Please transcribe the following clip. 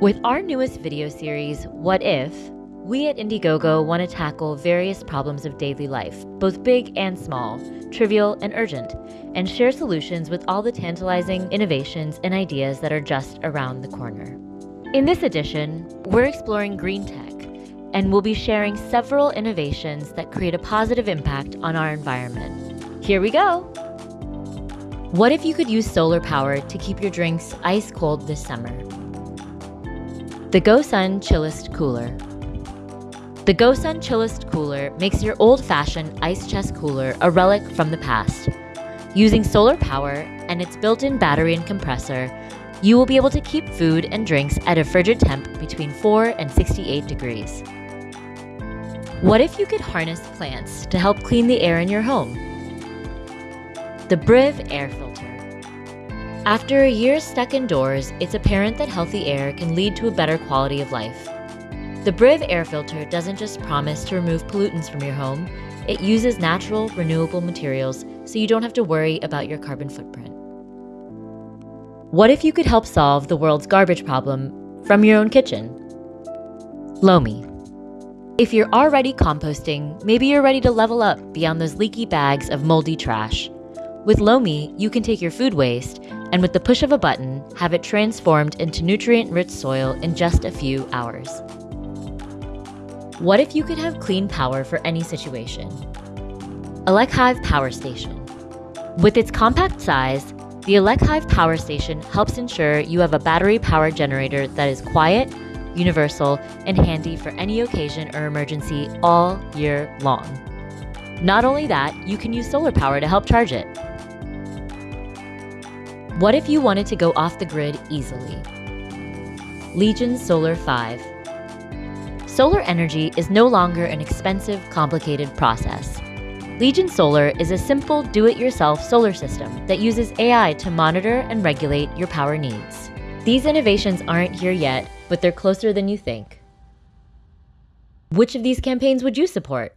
With our newest video series, What If, we at Indiegogo want to tackle various problems of daily life, both big and small, trivial and urgent, and share solutions with all the tantalizing innovations and ideas that are just around the corner. In this edition, we're exploring green tech, and we'll be sharing several innovations that create a positive impact on our environment. Here we go! What if you could use solar power to keep your drinks ice cold this summer? The GoSun Chillest Cooler. The GoSun Chillest Cooler makes your old-fashioned ice chest cooler a relic from the past. Using solar power and its built-in battery and compressor, you will be able to keep food and drinks at a frigid temp between 4 and 68 degrees. What if you could harness plants to help clean the air in your home? The Briiv Air Filter. After a year stuck indoors, it's apparent that healthy air can lead to a better quality of life. The Briiv Air Filter doesn't just promise to remove pollutants from your home, it uses natural, renewable materials so you don't have to worry about your carbon footprint. What if you could help solve the world's garbage problem from your own kitchen? Lomi. If you're already composting, maybe you're ready to level up beyond those leaky bags of moldy trash. With Lomi, you can take your food waste and with the push of a button, have it transformed into nutrient-rich soil in just a few hours. What if you could have clean power for any situation? ElecHive Power Station. With its compact size, the ElecHive Power Station helps ensure you have a battery power generator that is quiet, universal, and handy for any occasion or emergency all year long. Not only that, you can use solar power to help charge it. What if you wanted to go off the grid easily? Legion Solar 5. Solar energy is no longer an expensive, complicated process. Legion Solar is a simple do-it-yourself solar system that uses AI to monitor and regulate your power needs. These innovations aren't here yet, but they're closer than you think. Which of these campaigns would you support?